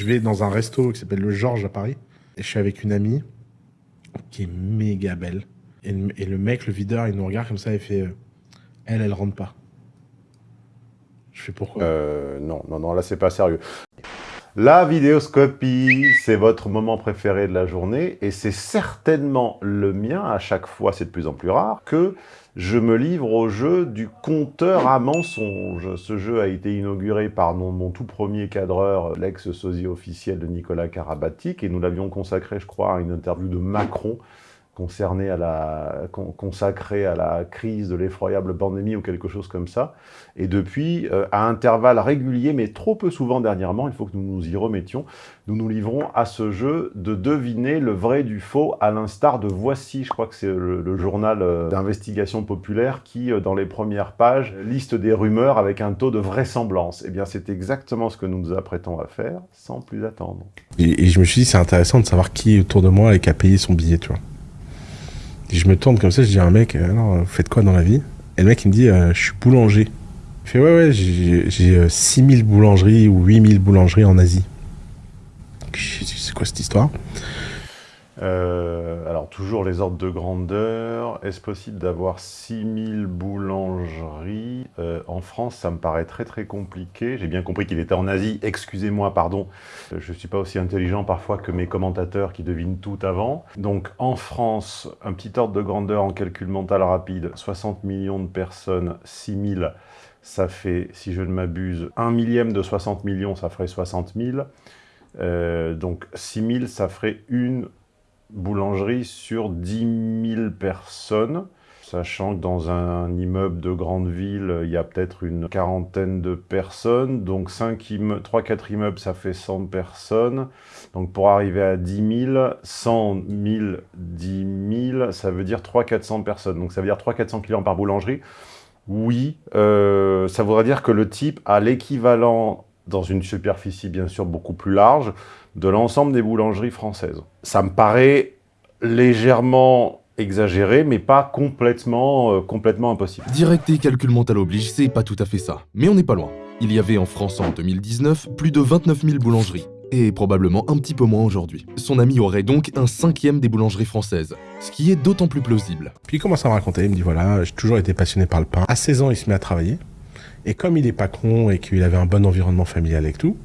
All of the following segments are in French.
Je vais dans un resto qui s'appelle le Georges à Paris. Et je suis avec une amie qui est méga belle. Et, le- mec, le videur, il nous regarde comme ça et fait euh, Elle, elle rentre pas. Je fais pourquoi? Euh, non, non, non, là, c'est pas sérieux. La vidéoscopie, c'est votre moment préféré de la journée, et c'est certainement le mien, à chaque fois, c'est de plus en plus rare, que je me livre au jeu du compteur à mensonges. Ce jeu a été inauguré par mon, tout premier cadreur, l'ex-sosie officiel de Nicolas Karabatic, et nous l'avions consacré, je crois, à une interview de Macron, concerné à la, con- consacré à la crise de l'effroyable pandémie ou quelque chose comme ça. Et depuis, euh, à intervalles réguliers, mais trop peu souvent dernièrement, il faut que nous nous y remettions, nous nous livrons à ce jeu de deviner le vrai du faux, à l'instar de Voici, je crois que c'est le, journal euh, d'investigation populaire qui, euh, dans les premières pages, liste des rumeurs avec un taux de vraisemblance. Eh bien, c'est exactement ce que nous nous apprêtons à faire, sans plus attendre. et, je me suis dit, c'est intéressant de savoir qui autour de moi et qui a payé son billet, tu vois. Je me tourne comme ça, je dis à un mec, euh, alors, vous faites quoi dans la vie? Et le mec, il me dit, euh, je suis boulanger. Il fait, ouais, ouais, j'ai j'ai, euh, 6000 boulangeries ou 8000 boulangeries en Asie. Je C'est quoi cette histoire? Euh, alors, toujours les ordres de grandeur. Est-ce possible d'avoir 6000 boulangeries Euh, En France, ça me paraît très très compliqué. J'ai bien compris qu'il était en Asie. Excusez-moi, pardon. Euh, Je ne suis pas aussi intelligent parfois que mes commentateurs qui devinent tout avant. Donc, en France, un petit ordre de grandeur en calcul mental rapide. 60 millions de personnes, 6000, ça fait, si je ne m'abuse, un millième de 60 millions, ça ferait 60 000. Euh, donc 6 000, ça ferait une boulangerie sur 10 000 personnes, sachant que dans un immeuble de grande ville, il y a peut-être une quarantaine de personnes, donc 3-4 immeubles, ça fait 100 personnes. Donc pour arriver à 10 000, 100 000, 10 000, ça veut dire 300-400 personnes. Donc ça veut dire 300-400 clients par boulangerie. Oui, euh, ça voudrait dire que le type a l'équivalent, dans une superficie bien sûr beaucoup plus large, de l'ensemble des boulangeries françaises. Ça me paraît légèrement exagéré, mais pas complètement, euh, complètement impossible. Direct et calcul mental oblige, c'est pas tout à fait ça. Mais on n'est pas loin. Il y avait en France en 2019 plus de 29 000 boulangeries. Et probablement un petit peu moins aujourd'hui. Son ami aurait donc un cinquième des boulangeries françaises. Ce qui est d'autant plus plausible. Puis il commence à me raconter, il me dit voilà, j'ai toujours été passionné par le pain. À 16 ans, il se met à travailler. Et comme il est pas con et qu'il avait un bon environnement familial et tout,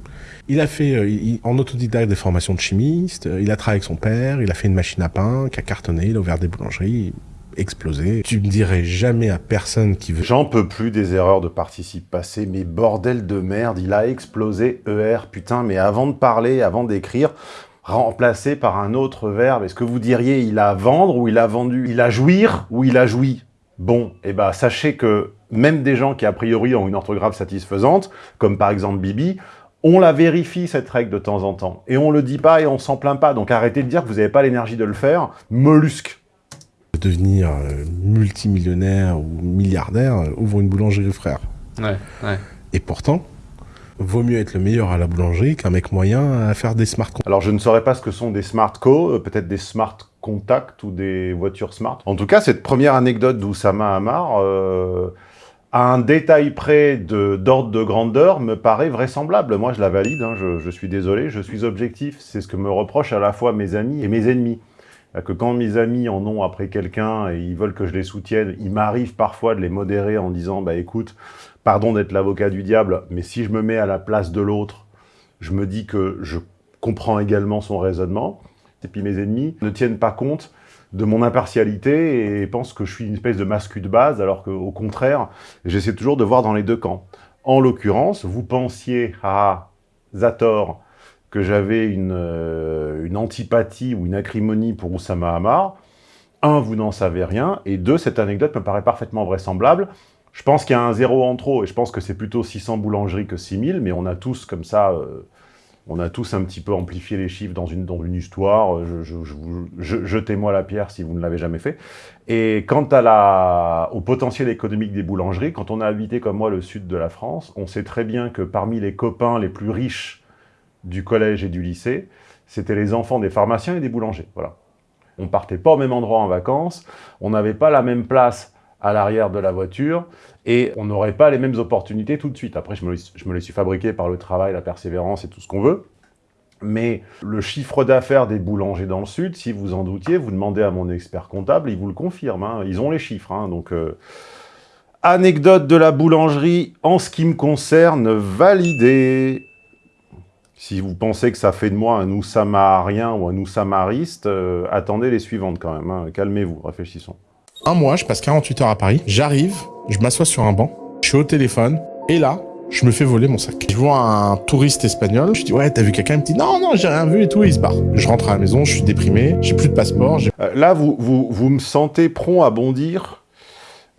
il a fait euh, en autodidacte des formations de chimiste, euh, il a travaillé avec son père, il a fait une machine à pain qui a cartonné, il a ouvert des boulangeries, explosé. Tu ne dirais jamais à personne qui veut... J'en peux plus des erreurs de participe passé, mais bordel de merde, il a explosé ER, putain, mais avant de parler, avant d'écrire, remplacé par un autre verbe, est-ce que vous diriez il a vendre ou il a vendu? Il a jouir ou il a joui? Bon, eh ben sachez que même des gens qui a priori ont une orthographe satisfaisante, comme par exemple Bibi, on la vérifie cette règle de temps en temps. Et on le dit pas et on s'en plaint pas, donc arrêtez de dire que vous n'avez pas l'énergie de le faire. Mollusque devenir euh, multimillionnaire ou milliardaire, euh, ouvre une boulangerie, frère. Ouais, ouais. Et pourtant, vaut mieux être le meilleur à la boulangerie qu'un mec moyen à faire des smart contracts. Alors, je ne saurais pas ce que sont des smart co, euh, peut-être des smart contact ou des voitures smart. En tout cas, cette première anecdote d'Oussama Hamar, euh, un détail près d'ordre de, grandeur, me paraît vraisemblable. Moi, je la valide, hein, je, je suis désolé, je suis objectif. C'est ce que me reprochent à la fois mes amis et mes ennemis. Que quand mes amis en ont après quelqu'un et ils veulent que je les soutienne, il m'arrive parfois de les modérer en disant « bah écoute, pardon d'être l'avocat du diable, mais si je me mets à la place de l'autre, je me dis que je comprends également son raisonnement. Et puis mes ennemis ne tiennent pas compte de mon impartialité et pensent que je suis une espèce de mascu de base, alors qu'au contraire, j'essaie toujours de voir dans les deux camps. En l'occurrence, vous pensiez à Zator que j'avais une, euh, antipathie ou une acrimonie pour Oussama Hamar. Un, vous n'en savez rien, et deux, cette anecdote me paraît parfaitement vraisemblable. Je pense qu'il y a un zéro en trop, et je pense que c'est plutôt 600 boulangeries que 6000, mais on a tous comme ça, euh, on a tous un petit peu amplifié les chiffres dans une, dans une histoire. Je- Jetez-moi la pierre si vous ne l'avez jamais fait. Et quant à la, au potentiel économique des boulangeries, quand on a habité comme moi le sud de la France, on sait très bien que parmi les copains les plus riches du collège et du lycée, c'était les enfants des pharmaciens et des boulangers. Voilà. On partait pas au même endroit en vacances, on n'avait pas la même place à l'arrière de la voiture, et on n'aurait pas les mêmes opportunités tout de suite. Après, je me, les- suis fabriquées par le travail, la persévérance et tout ce qu'on veut. Mais le chiffre d'affaires des boulangers dans le Sud, si vous en doutiez, vous demandez à mon expert comptable, il vous le confirme. Hein. Ils ont les chiffres. Hein. donc, euh, anecdote de la boulangerie, en ce qui me concerne, validée. Si vous pensez que ça fait de moi un Oussamarien ou un Oussamariste, euh, attendez les suivantes quand même. Hein. Calmez-vous, réfléchissons. Un mois, je passe 48 heures à Paris. J'arrive, je m'assois sur un banc, je suis au téléphone, et là, je me fais voler mon sac. Je vois un touriste espagnol, je dis ouais t'as vu quelqu'un, il me dit non non j'ai rien vu et tout, et il se barre. Je rentre à la maison, je suis déprimé, j'ai plus de passeport. Euh, là vous, me sentez prompt à bondir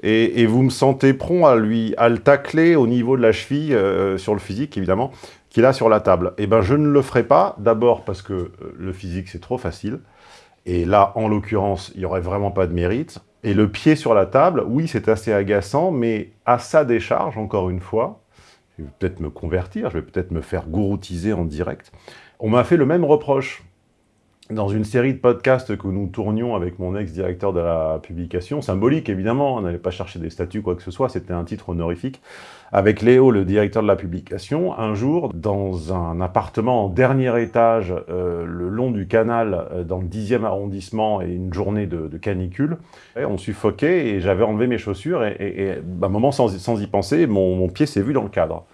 et, vous me sentez prompt à lui le tacler au niveau de la cheville, euh, sur le physique évidemment, qu'il a sur la table. Et eh ben je ne le ferai pas, d'abord parce que euh, le physique c'est trop facile, et là en l'occurrence il n'y aurait vraiment pas de mérite. Et le pied sur la table, oui c'est assez agaçant, mais à sa décharge, encore une fois, je vais peut-être me convertir, je vais peut-être me faire gouroutiser en direct. On m'a fait le même reproche dans une série de podcasts que nous tournions avec mon ex-directeur de la publication, symbolique évidemment, on n'allait pas chercher des statuts, quoi que ce soit, c'était un titre honorifique, avec Léo, le directeur de la publication, un jour, dans un appartement en dernier étage, euh, le long du canal, euh, dans le 10e arrondissement, et une journée de, canicule, on suffoquait, et j'avais enlevé mes chaussures, et, à un moment, sans, y penser, mon pied s'est vu dans le cadre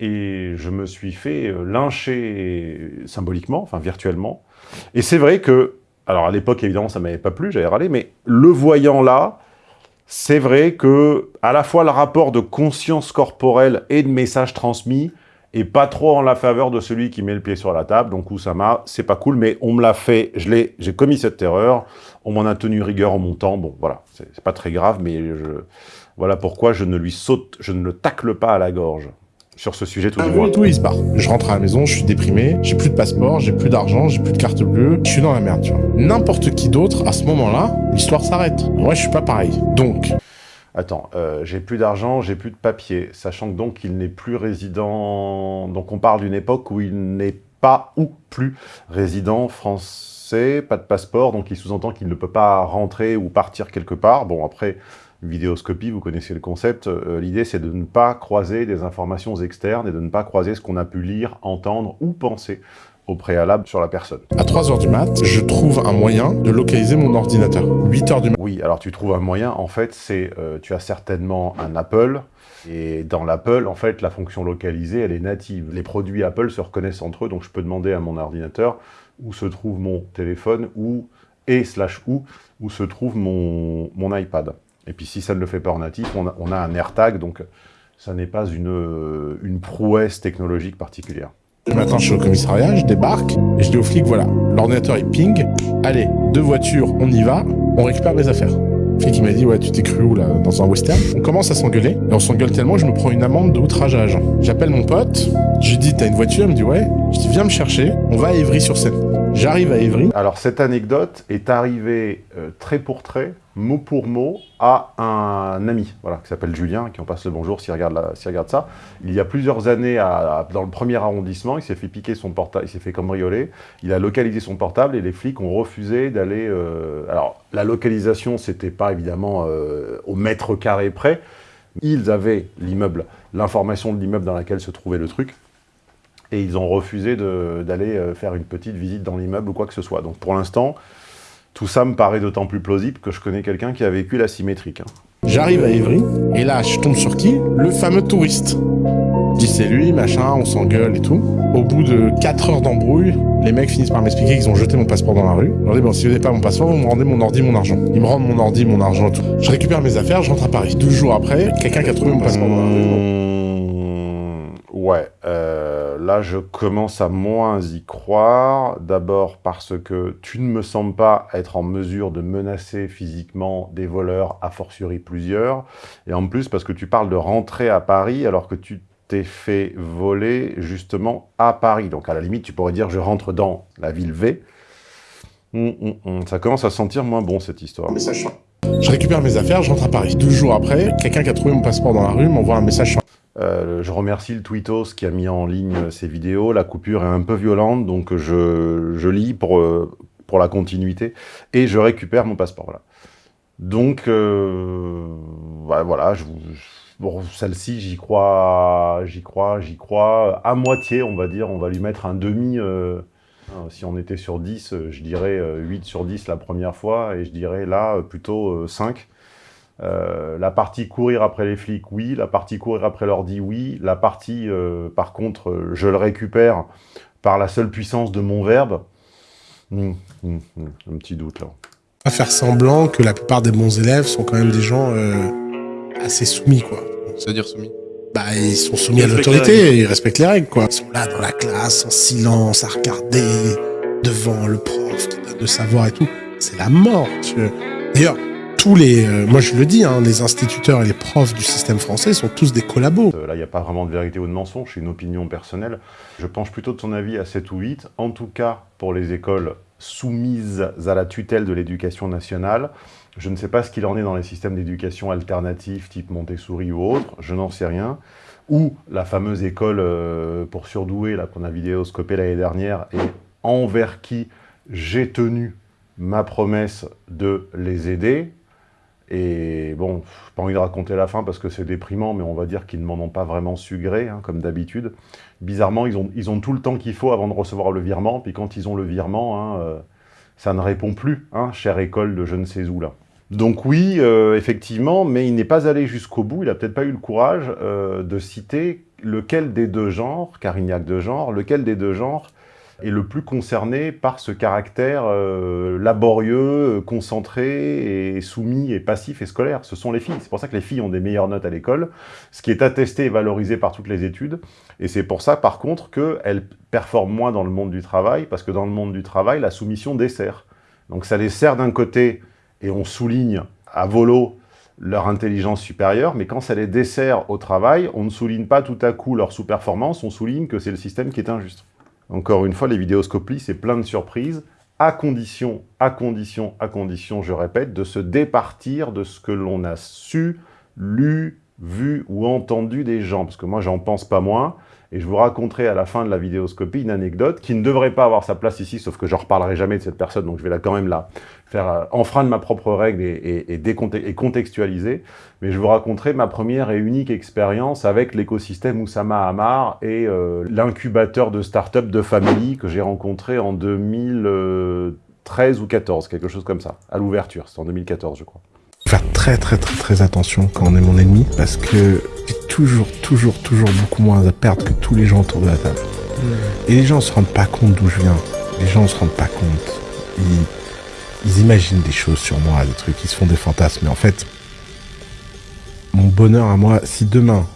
et je me suis fait euh, lyncher symboliquement, enfin virtuellement. Et c'est vrai que, alors à l'époque évidemment ça m'avait pas plu, j'avais râlé, mais le voyant là, c'est vrai que à la fois le rapport de conscience corporelle et de message transmis est pas trop en la faveur de celui qui met le pied sur la table, donc Oussama, c'est pas cool, mais on me l'a fait, je l'ai, j'ai commis cette erreur, on m'en a tenu rigueur en montant, bon voilà, c'est pas très grave, mais je, voilà pourquoi je ne lui saute, je ne le tacle pas à la gorge sur ce sujet tout ah, du moins. tout, il se barre. Je rentre à la maison, je suis déprimé, j'ai plus de passeport, j'ai plus d'argent, j'ai plus de carte bleue, je suis dans la merde, tu vois. N'importe qui d'autre, à ce moment-là, l'histoire s'arrête. Moi, je suis pas pareil. Donc... Attends, euh, j'ai plus d'argent, j'ai plus de papier, sachant que donc qu'il n'est plus résident... Donc on parle d'une époque où il n'est pas ou plus résident français, pas de passeport, donc il sous-entend qu'il ne peut pas rentrer ou partir quelque part. Bon, après, vidéoscopie, vous connaissez le concept, euh, l'idée c'est de ne pas croiser des informations externes et de ne pas croiser ce qu'on a pu lire, entendre ou penser au préalable sur la personne. À 3h du mat, je trouve un moyen de localiser mon ordinateur. 8h du mat. Oui, alors tu trouves un moyen, en fait, c'est, euh, tu as certainement un Apple, et dans l'Apple, en fait, la fonction localisée, elle est native. Les produits Apple se reconnaissent entre eux, donc je peux demander à mon ordinateur où se trouve mon téléphone, ou et slash où, où se trouve mon, mon iPad. Et puis si ça ne le fait pas en natif, on a, un AirTag, donc ça n'est pas une, prouesse technologique particulière. Le matin, je suis au commissariat, je débarque, et je dis au flic, voilà, l'ordinateur est ping, allez, deux voitures, on y va, on récupère mes affaires. Le flic, il m'a dit, ouais, tu t'es cru où, là, dans un western? On commence à s'engueuler, et on s'engueule tellement je me prends une amende de outrage à agent. J'appelle mon pote, je lui dis, t'as une voiture? Il me dit, ouais. Je dis, viens me chercher, on va à Évry-sur-Seine. J'arrive à Évry. Alors, cette anecdote est arrivée euh, trait pour trait, mot pour mot, à un ami, voilà, qui s'appelle Julien, qui en passe le bonjour s'il regarde, regarde ça. Il y a plusieurs années, dans le premier arrondissement, il s'est fait piquer son portable, il s'est fait cambrioler, il a localisé son portable et les flics ont refusé d'aller... Euh, alors, la localisation, c'était pas évidemment euh, au mètre carré près, ils avaient l'immeuble, l'information de l'immeuble dans laquelle se trouvait le truc, et ils ont refusé d'aller euh, faire une petite visite dans l'immeuble ou quoi que ce soit. Donc pour l'instant, tout ça me paraît d'autant plus plausible que je connais quelqu'un qui a vécu la symétrique. Hein. J'arrive à Évry, et là, je tombe sur qui? Le fameux touriste. Je dis c'est lui, machin, on s'engueule et tout. Au bout de 4 heures d'embrouille, les mecs finissent par m'expliquer qu'ils ont jeté mon passeport dans la rue. Je leur dis bon, si vous n'avez pas mon passeport, vous me rendez mon ordi, mon argent. Ils me rendent mon ordi, mon argent et tout. Je récupère mes affaires, je rentre à Paris. Deux jours après, quelqu'un qui a trouvé mon passeport dans la rue. Mmh, ouais, euh là, je commence à moins y croire. D'abord parce que tu ne me sembles pas être en mesure de menacer physiquement des voleurs, a fortiori plusieurs. Et en plus, parce que tu parles de rentrer à Paris alors que tu t'es fait voler justement à Paris. Donc à la limite, tu pourrais dire je rentre dans la ville V. Hum, hum, hum. Ça commence à sentir moins bon cette histoire. Je récupère mes affaires, je rentre à Paris. Deux jours après, quelqu'un qui a trouvé mon passeport dans la rue m'envoie un message euh, je remercie le Tweetos qui a mis en ligne ces vidéos. La coupure est un peu violente, donc je, lis pour, euh, pour la continuité et je récupère mon passeport. Voilà. Donc, euh, voilà, je, bon, celle-ci, j'y crois, j'y crois, j'y crois à moitié, on va dire. On va lui mettre un demi, Hein. Si on était sur 10, je dirais 8 sur 10 la première fois, et je dirais là plutôt 5. La partie courir après les flics, oui. La partie courir après l'ordi, oui. La partie, par contre, je le récupère par la seule puissance de mon verbe, hum, hum, hum, un petit doute là. Pas faire semblant que la plupart des bons élèves sont quand même des gens assez soumis, quoi. C'est-à-dire soumis? Bah, ils sont soumis à l'autorité, ils respectent les règles, quoi. Ils sont là dans la classe, en silence, à regarder devant le prof qui donne le savoir et tout. C'est la mort. D'ailleurs, tous les, euh, moi je le dis, hein, les instituteurs et les profs du système français sont tous des collabos. Euh, là, il n'y a pas vraiment de vérité ou de mensonge, c'est une opinion personnelle. Je penche plutôt de ton avis à 7 ou 8. En tout cas, pour les écoles soumises à la tutelle de l'éducation nationale, je ne sais pas ce qu'il en est dans les systèmes d'éducation alternatifs, type Montessori ou autre, je n'en sais rien. Ou la fameuse école euh, pour surdoués qu'on a vidéoscopée l'année dernière, et envers qui j'ai tenu ma promesse de les aider. Et bon, pas envie de raconter la fin parce que c'est déprimant, mais on va dire qu'ils ne m'en ont pas vraiment su gré, hein, comme d'habitude. Bizarrement, ils ont, ils ont tout le temps qu'il faut avant de recevoir le virement, puis quand ils ont le virement, hein, euh, ça ne répond plus, hein, chère école de je ne sais où là. Donc oui, euh, effectivement, mais il n'est pas allé jusqu'au bout, il n'a peut-être pas eu le courage euh, de citer lequel des deux genres, car il n'y a que deux genres, lequel des deux genres est le plus concerné par ce caractère euh, laborieux, concentré et soumis et passif et scolaire. Ce sont les filles. C'est pour ça que les filles ont des meilleures notes à l'école, ce qui est attesté et valorisé par toutes les études. Et c'est pour ça, par contre, qu'elles performent moins dans le monde du travail, parce que dans le monde du travail, la soumission dessert. Donc ça les sert d'un côté, et on souligne à volo leur intelligence supérieure, mais quand ça les dessert au travail, on ne souligne pas tout à coup leur sous-performance, on souligne que c'est le système qui est injuste. Encore une fois, les vidéoscopies, c'est plein de surprises, à condition, à condition, à condition, je répète, de se départir de ce que l'on a su, lu, vu ou entendu des gens, parce que moi, j'en pense pas moins, et je vous raconterai à la fin de la vidéoscopie une anecdote qui ne devrait pas avoir sa place ici, sauf que je ne reparlerai jamais de cette personne, donc je vais là quand même la faire euh, enfreindre ma propre règle et, et, contextualiser. Mais je vous raconterai ma première et unique expérience avec l'écosystème Oussama Hamar et euh, l'incubateur de start-up de famille que j'ai rencontré en 2013 ou 14, quelque chose comme ça, à l'ouverture. C'est en 2014, je crois. Faire très très très très attention quand on est mon ennemi, parce que toujours, toujours, toujours beaucoup moins à perdre que tous les gens autour de la table. Et les gens ne se rendent pas compte d'où je viens. Les gens ne se rendent pas compte. Ils, imaginent des choses sur moi, des trucs, ils se font des fantasmes. Mais en fait, mon bonheur à moi, si demain,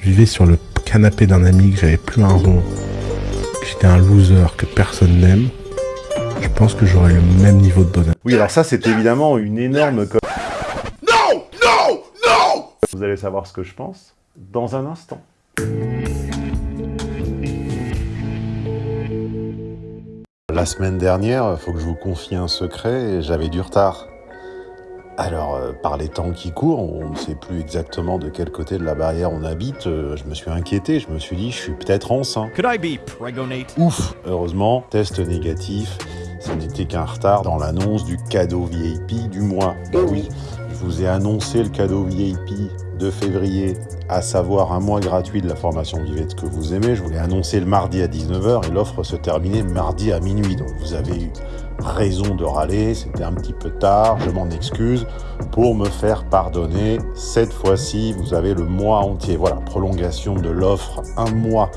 je vivais sur le canapé d'un ami, que j'avais plus un rond, que j'étais un loser, que personne n'aime, je pense que j'aurais le même niveau de bonheur. Oui, alors ça, c'est évidemment une énorme... Non Non Non Vous allez savoir ce que je pense dans un instant. La semaine dernière, il faut que je vous confie un secret, j'avais du retard. Alors, euh, par les temps qui courent, on ne sait plus exactement de quel côté de la barrière on habite. Euh, je me suis inquiété, je me suis dit, je suis peut-être enceint. Could I be Ouf Heureusement, test négatif, ce n'était qu'un retard dans l'annonce du cadeau VIP du mois. Bah oui, je vous ai annoncé le cadeau VIP de février, à savoir un mois gratuit de la formation Vivette que vous aimez. Je vous l'ai annoncé le mardi à 19h et l'offre se terminait mardi à minuit. Donc vous avez eu raison de râler, c'était un petit peu tard, je m'en excuse. Pour me faire pardonner, cette fois-ci, vous avez le mois entier. Voilà, prolongation de l'offre, un mois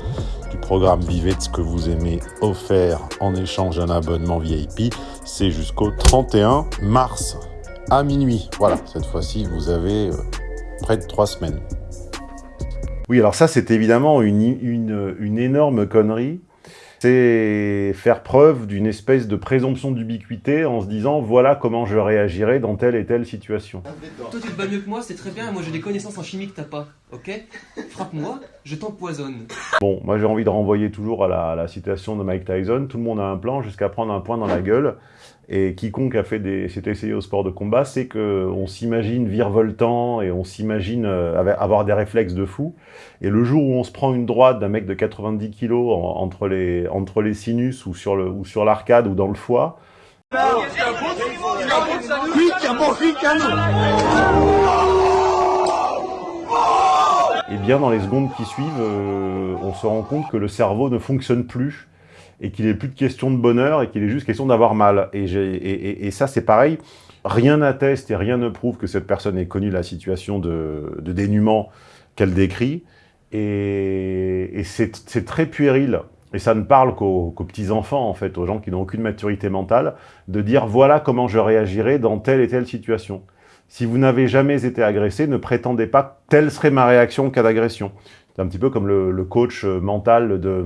du programme Vivette que vous aimez offert en échange d'un abonnement VIP. C'est jusqu'au 31 mars à minuit. Voilà, cette fois-ci, vous avez euh, près de trois semaines. Oui, alors ça, c'est évidemment une, une, énorme connerie. C'est faire preuve d'une espèce de présomption d'ubiquité en se disant « voilà comment je réagirais dans telle et telle situation ». Toi, tu te bats mieux que moi, c'est très bien, moi j'ai des connaissances en chimie que t'as pas, ok? Frappe-moi, je t'empoisonne. Bon, moi j'ai envie de renvoyer toujours à la, à la citation de Mike Tyson, tout le monde a un plan jusqu'à prendre un point dans la gueule. Et quiconque a fait des, s'est essayé au sport de combat, c'est qu'on s'imagine virevoltant et on s'imagine euh, avoir des réflexes de fou. Et le jour où on se prend une droite d'un mec de 90 kilos entre les, entre les sinus ou sur le, ou l'arcade ou dans le foie, et bien dans les secondes qui suivent, euh, on se rend compte que le cerveau ne fonctionne plus et qu'il n'est plus de question de bonheur et qu'il est juste question d'avoir mal. Et, ça, c'est pareil. Rien n'atteste et rien ne prouve que cette personne ait connu la situation de, de dénuement qu'elle décrit. Et, c'est très puéril, et ça ne parle qu'aux petits-enfants, en fait, aux gens qui n'ont aucune maturité mentale, de dire « voilà comment je réagirais dans telle et telle situation ». Si vous n'avez jamais été agressé, ne prétendez pas « telle serait ma réaction en cas d'agression ». C'est un petit peu comme le, coach mental de...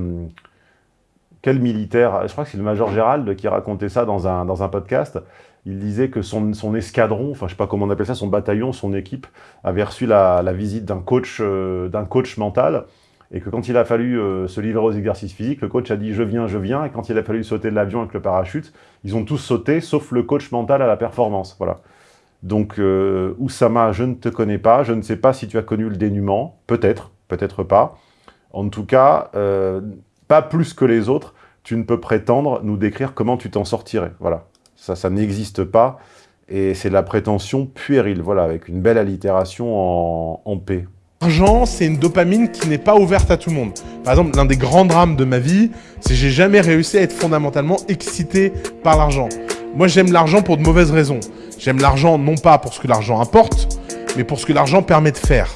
Quel militaire Je crois que c'est le Major Gérald qui racontait ça dans un, dans un podcast il disait que son, escadron, enfin je sais pas comment on appelle ça, son bataillon, son équipe, avait reçu la, visite d'un coach, euh, coach mental, et que quand il a fallu euh, se livrer aux exercices physiques, le coach a dit « je viens, je viens », et quand il a fallu sauter de l'avion avec le parachute, ils ont tous sauté, sauf le coach mental à la performance. Voilà. Donc, euh, Oussama, je ne te connais pas, je ne sais pas si tu as connu le dénuement, peut-être, peut-être pas. En tout cas, pas plus que les autres, tu ne peux prétendre nous décrire comment tu t'en sortirais. Voilà. Ça, ça n'existe pas. Et c'est de la prétention puérile, voilà, avec une belle allitération en, en paix. L'argent, c'est une dopamine qui n'est pas ouverte à tout le monde. Par exemple, l'un des grands drames de ma vie, c'est que j'ai jamais réussi à être fondamentalement excité par l'argent. Moi, j'aime l'argent pour de mauvaises raisons. J'aime l'argent non pas pour ce que l'argent apporte, mais pour ce que l'argent permet de faire.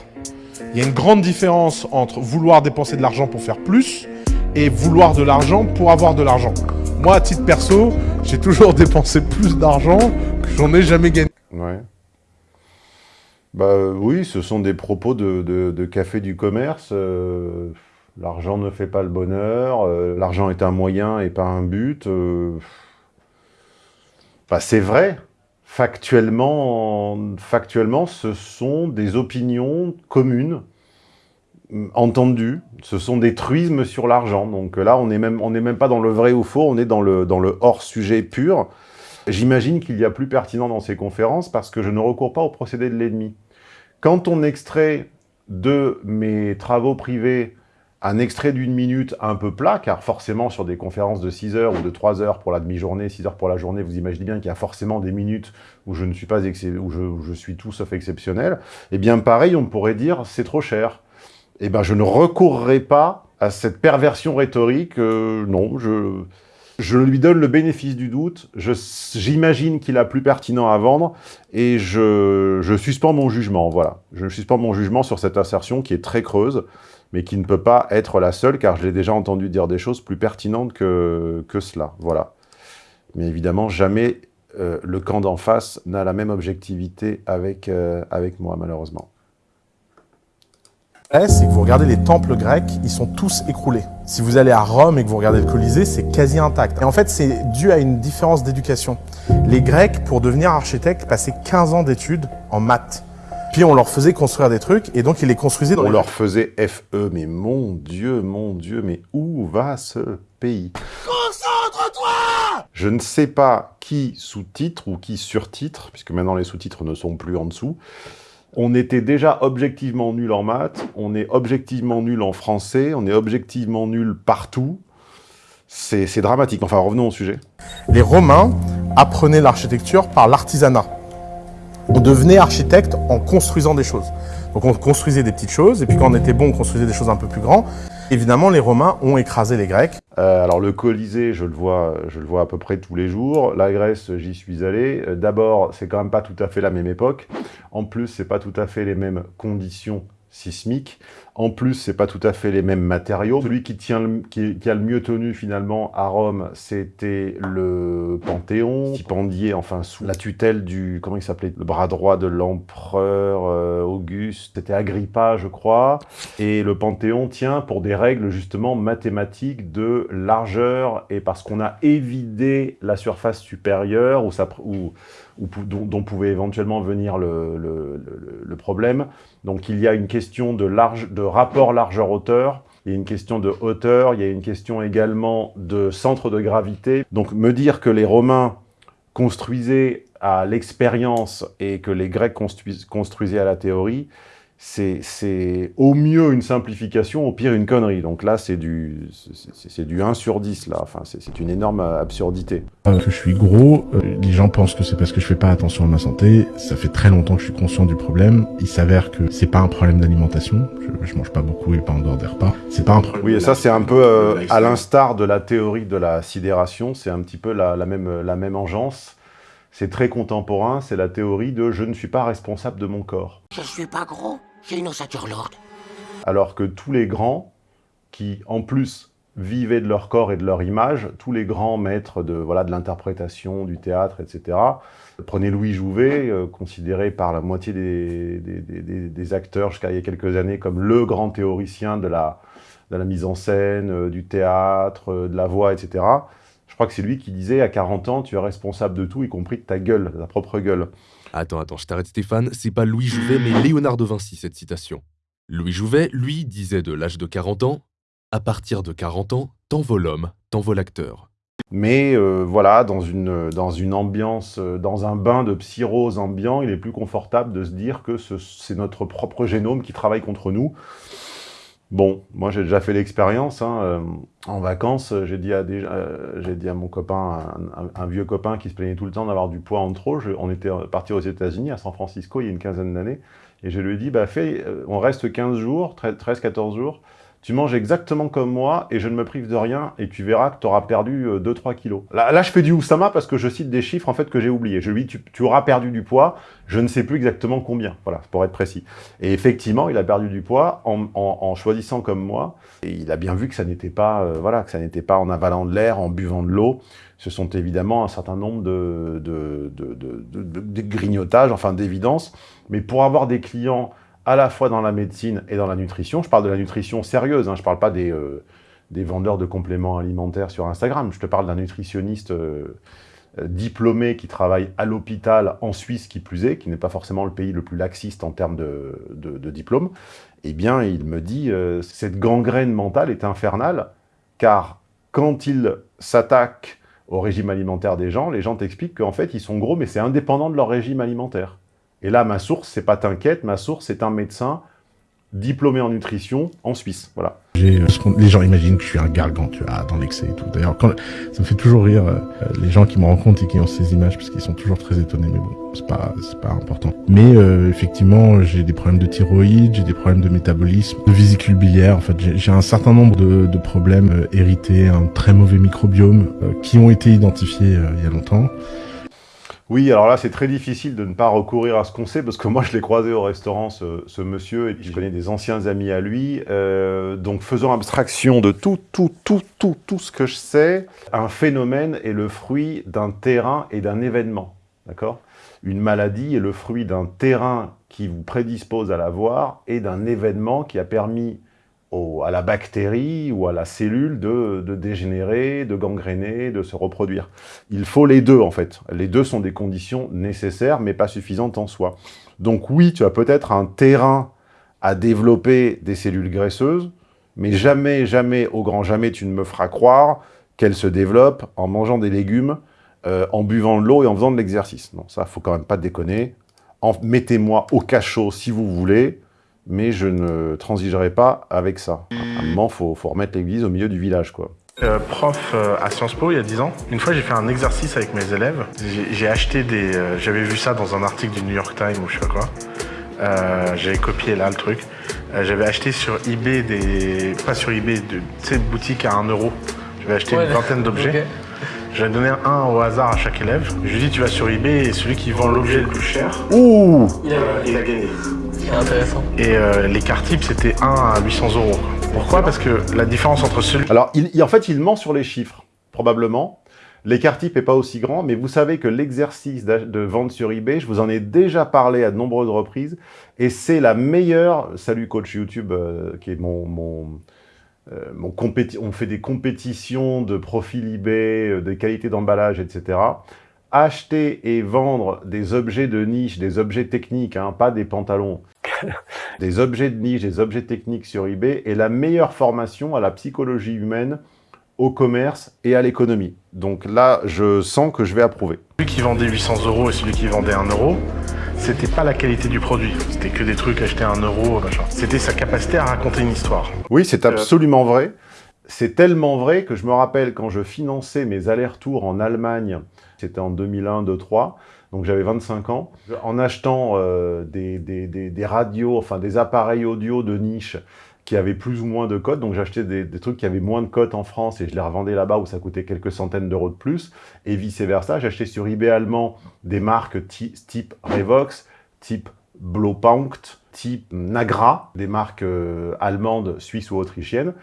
Il y a une grande différence entre vouloir dépenser de l'argent pour faire plus et vouloir de l'argent pour avoir de l'argent. Moi, à titre perso, j'ai toujours dépensé plus d'argent que j'en ai jamais gagné. Ouais. Bah oui, ce sont des propos de, café du commerce. Euh, l'argent ne fait pas le bonheur. Euh, l'argent est un moyen et pas un but. Euh. Bah, c'est vrai. Factuellement, factuellement, ce sont des opinions communes entendu, ce sont des truismes sur l'argent. Donc là, on n'est même, même pas dans le vrai ou faux, on est dans le, dans le hors-sujet pur. J'imagine qu'il y a plus pertinent dans ces conférences parce que je ne recours pas au procédé de l'ennemi. Quand on extrait de mes travaux privés un extrait d'une minute un peu plat, car forcément sur des conférences de 6 heures ou de 3 heures pour la demi-journée, 6 heures pour la journée, vous imaginez bien qu'il y a forcément des minutes où je ne suis pas où je, où je suis tout sauf exceptionnel. Et eh bien pareil, on pourrait dire c'est trop cher eh ben, je ne recourrai pas à cette perversion rhétorique. Euh, non, je, je lui donne le bénéfice du doute. J'imagine qu'il a plus pertinent à vendre et je, je suspends mon jugement. Voilà, je suspends mon jugement sur cette assertion qui est très creuse, mais qui ne peut pas être la seule, car je l'ai déjà entendu dire des choses plus pertinentes que, que cela. Voilà. Mais évidemment, jamais euh, le camp d'en face n'a la même objectivité avec, euh, avec moi, malheureusement c'est que vous regardez les temples grecs, ils sont tous écroulés. Si vous allez à Rome et que vous regardez le Colisée, c'est quasi intact. Et en fait, c'est dû à une différence d'éducation. Les Grecs, pour devenir architectes, passaient 15 ans d'études en maths. Puis on leur faisait construire des trucs, et donc ils les construisaient dans On leur faisait FE, mais mon Dieu, mon Dieu, mais où va ce pays? Concentre-toi Je ne sais pas qui sous-titre ou qui sur-titre, puisque maintenant les sous-titres ne sont plus en dessous, on était déjà objectivement nul en maths, on est objectivement nul en français, on est objectivement nul partout. C'est dramatique. Enfin, revenons au sujet. Les Romains apprenaient l'architecture par l'artisanat. On devenait architecte en construisant des choses. Donc on construisait des petites choses, et puis quand on était bon, on construisait des choses un peu plus grandes. Évidemment, les Romains ont écrasé les Grecs. Euh, alors le Colisée, je le, vois, je le vois à peu près tous les jours. La Grèce, j'y suis allé. Euh, d'abord, c'est quand même pas tout à fait la même époque. En plus, c'est pas tout à fait les mêmes conditions sismiques. En plus, c'est pas tout à fait les mêmes matériaux. Celui qui, tient qui, a le mieux tenu finalement à Rome, c'était le Panthéon, stipendié enfin sous la tutelle du, comment il s'appelait, le bras droit de l'empereur euh, Auguste, c'était Agrippa je crois, et le Panthéon tient pour des règles justement mathématiques de largeur. Et parce qu'on a évidé la surface supérieure où ça, dont, pouvait éventuellement venir le, problème. Donc il y a une question de rapport largeur-hauteur, il y a une question de hauteur, il y a une question également de centre de gravité. Donc me dire que les Romains construisaient à l'expérience et que les Grecs construisaient à la théorie, c'est au mieux une simplification, au pire une connerie. Donc là, c'est du, c'est du 1 sur 10, là. Enfin, c'est une énorme absurdité. Euh, que je suis gros, euh, les gens pensent que c'est parce que je fais pas attention à ma santé. Ça fait très longtemps que je suis conscient du problème. Il s'avère que c'est pas un problème d'alimentation. Je, je, mange pas beaucoup et pas en dehors des repas. C'est pas un problème. Oui, et ça, c'est un peu euh, à l'instar de la théorie de la sidération. C'est un petit peu la, la, même, la même engeance. C'est très contemporain. C'est la théorie de « je ne suis pas responsable de mon corps ». Je suis pas gros Alors que tous les grands, qui en plus vivaient de leur corps et de leur image, tous les grands maîtres de voilà de l'interprétation, du théâtre, etc. Prenez Louis Jouvet, euh, considéré par la moitié des, des, des, des acteurs jusqu'à il y a quelques années comme le grand théoricien de la, de la mise en scène, euh, du théâtre, euh, de la voix, etc. Je crois que c'est lui qui disait à 40 ans, tu es responsable de tout, y compris de ta gueule, de ta propre gueule. Attends, attends, je t'arrête Stéphane, c'est pas Louis Jouvet mais Léonard de Vinci cette citation. Louis Jouvet, lui, disait de l'âge de 40 ans « À partir de 40 ans, t'envoles l'homme, t'envoles l'acteur ». Mais euh, voilà, dans une, dans une ambiance, euh, dans un bain de psyrose ambiant, il est plus confortable de se dire que c'est notre propre génome qui travaille contre nous. Bon, moi j'ai déjà fait l'expérience. Hein, euh, en vacances, j'ai dit, à euh, dit à mon copain, un, vieux copain qui se plaignait tout le temps d'avoir du poids en trop. Je, on était parti aux États-Unis, à San Francisco, il y a une quinzaine d'années. Et je lui ai dit, bah, fais, euh, on reste 15 jours, 13-14 jours tu manges exactement comme moi et je ne me prive de rien et tu verras que tu auras perdu 2-3 euh, kilos. Là, là, je fais du Oussama parce que je cite des chiffres en fait que j'ai oubliés. Je lui dis, tu, auras perdu du poids, je ne sais plus exactement combien, voilà, pour être précis. Et effectivement, il a perdu du poids en, en, en choisissant comme moi et il a bien vu que ça n'était pas, euh, voilà, que ça n'était pas en avalant de l'air, en buvant de l'eau. Ce sont évidemment un certain nombre de, de, de, de, grignotages, enfin d'évidence. Mais pour avoir des clients à la fois dans la médecine et dans la nutrition. Je parle de la nutrition sérieuse, hein, je ne parle pas des, euh, des, vendeurs de compléments alimentaires sur Instagram, je te parle d'un nutritionniste euh, euh, diplômé qui travaille à l'hôpital en Suisse, qui plus est, qui n'est pas forcément le pays le plus laxiste en termes de, diplôme. Eh bien, il me dit, cette gangrène mentale est infernale, car quand il s'attaque au régime alimentaire des gens, les gens t'expliquent qu'en fait, ils sont gros, mais c'est indépendant de leur régime alimentaire. Et là, ma source, c'est pas t'inquiète, ma source, c'est un médecin diplômé en nutrition en Suisse. Voilà. Euh, les gens imaginent que je suis un gargant, tu vois, dans l'excès et tout. D'ailleurs, ça me fait toujours rire euh, les gens qui me rencontrent et qui ont ces images parce qu'ils sont toujours très étonnés. Mais bon, c'est pas, c'est pas important. Mais euh, effectivement, j'ai des problèmes de thyroïde, j'ai des problèmes de métabolisme, de vésicule biliaire. En fait, j'ai un certain nombre de, de problèmes euh, hérités, un très mauvais microbiome qui ont été identifiés il y a longtemps. Oui, alors là, c'est très difficile de ne pas recourir à ce qu'on sait, parce que moi, je l'ai croisé au restaurant, ce, monsieur, et puis je connais des anciens amis à lui. Euh, donc, faisant abstraction de tout, tout, tout, tout, tout ce que je sais, un phénomène est le fruit d'un terrain et d'un événement, d'accord? Une maladie est le fruit d'un terrain qui vous prédispose à l'avoir et d'un événement qui a permis à la bactérie ou à la cellule de, de, dégénérer, de gangréner, de se reproduire. Il faut les deux, en fait. Les deux sont des conditions nécessaires, mais pas suffisantes en soi. Donc oui, tu as peut-être un terrain à développer des cellules graisseuses, mais jamais, jamais, au grand jamais, tu ne me feras croire qu'elles se développent en mangeant des légumes, euh, en buvant de l'eau et en faisant de l'exercice. Non, ça, faut quand même pas déconner. Mettez-moi au cachot si vous voulez, mais je ne transigerai pas avec ça. À un moment, il faut, faut, remettre l'église au milieu du village, quoi. Euh, prof euh, à Sciences Po il y a 10 ans, une fois j'ai fait un exercice avec mes élèves. J'ai acheté des... Euh, J'avais vu ça dans un article du New York Times ou je sais pas quoi. Euh, J'avais copié là le truc. Euh, J'avais acheté sur eBay des... Pas sur eBay, de ces boutiques à 1 euro. J'avais acheté ouais, une vingtaine d'objets. Okay. J'avais donné un au hasard à chaque élève. Je lui ai dit tu vas sur eBay et celui qui vend l'objet le plus cher, Ouh il, a, il a gagné. Intéressant. Et euh, les cartes types, c'était 1 à 800 euros. Pourquoi? Parce que la différence entre celui... Alors, il, il, en fait, il ment sur les chiffres, probablement. L'écart type n'est pas aussi grand, mais vous savez que l'exercice de vente sur eBay, je vous en ai déjà parlé à de nombreuses reprises, et c'est la meilleure... Salut coach YouTube, euh, qui est mon... mon euh, on fait des compétitions de profil eBay, euh, des qualités d'emballage, etc acheter et vendre des objets de niche, des objets techniques, hein, pas des pantalons, des objets de niche, des objets techniques sur eBay est la meilleure formation à la psychologie humaine, au commerce et à l'économie. Donc là, je sens que je vais approuver. Celui qui vendait 800 euros et celui qui vendait 1 euro, c'était pas la qualité du produit. C'était que des trucs achetés à un euro, machin. C'était sa capacité à raconter une histoire. Oui, c'est absolument vrai. C'est tellement vrai que je me rappelle quand je finançais mes allers-retours en Allemagne, c'était en 2001, 2003, donc j'avais 25 ans, en achetant euh, des, radios, enfin des appareils audio de niche qui avaient plus ou moins de cotes. Donc j'achetais des, trucs qui avaient moins de cotes en France et je les revendais là-bas où ça coûtait quelques centaines d'euros de plus. Et vice-versa, j'achetais sur eBay allemand des marques type Revox, type Blaupunkt, type Nagra, des marques euh, allemandes, suisses ou autrichiennes,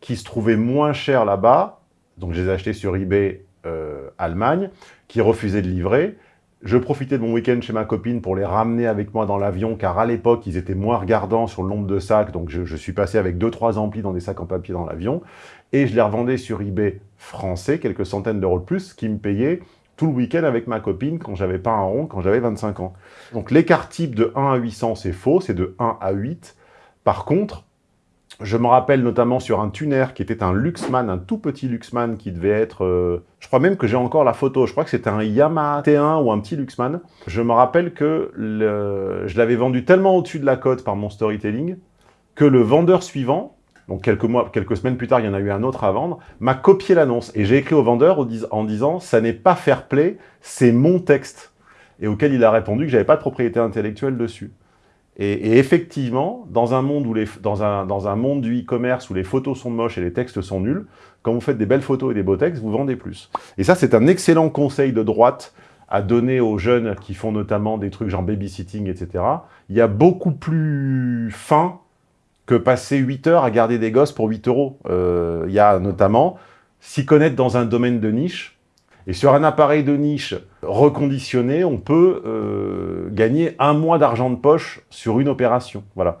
qui se trouvaient moins chères là-bas. Donc je les achetais sur eBay euh, Allemagne, qui refusaient de livrer. Je profitais de mon week-end chez ma copine pour les ramener avec moi dans l'avion, car à l'époque, ils étaient moins regardants sur le nombre de sacs, donc je, suis passé avec 2-3 amplis dans des sacs en papier dans l'avion, et je les revendais sur eBay français, quelques centaines d'euros de plus, qui me payaient tout le week-end avec ma copine quand j'avais pas un rond, quand j'avais 25 ans. Donc l'écart type de 1 à 800, c'est faux, c'est de 1 à 8. Par contre, je me rappelle notamment sur un tuner qui était un Luxman, un tout petit Luxman qui devait être... Euh, je crois même que j'ai encore la photo, je crois que c'était un Yamaha T1 ou un petit Luxman. Je me rappelle que je l'avais vendu tellement au-dessus de la cote par mon storytelling que le vendeur suivant, donc quelques mois, quelques semaines plus tard, il y en a eu un autre à vendre, m'a copié l'annonce. Et j'ai écrit au vendeur en disant « ça n'est pas fair play, c'est mon texte ». Et auquel il a répondu que j'avais pas de propriété intellectuelle dessus. Et, effectivement, dans un monde où les, dans un, dans un monde du e-commerce où les photos sont moches et les textes sont nuls, quand vous faites des belles photos et des beaux textes, vous vendez plus. Et ça, c'est un excellent conseil de droite à donner aux jeunes qui font notamment des trucs genre babysitting, etc. Il y a beaucoup plus fin que passer 8 heures à garder des gosses pour 8 euros. Euh, il y a notamment s'y connaître dans un domaine de niche, et sur un appareil de niche reconditionné, on peut euh, gagner un mois d'argent de poche sur une opération. Voilà.